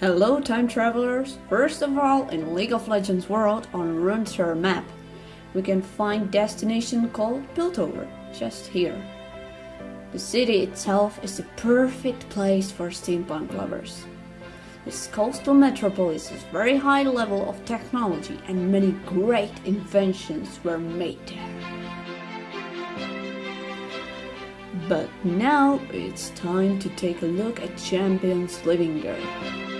Hello time travelers! First of all, in League of Legends world on Runeterra map, we can find destination called Piltover, just here. The city itself is the perfect place for steampunk lovers. This coastal metropolis has very high level of technology and many great inventions were made there. But now it's time to take a look at champions living there.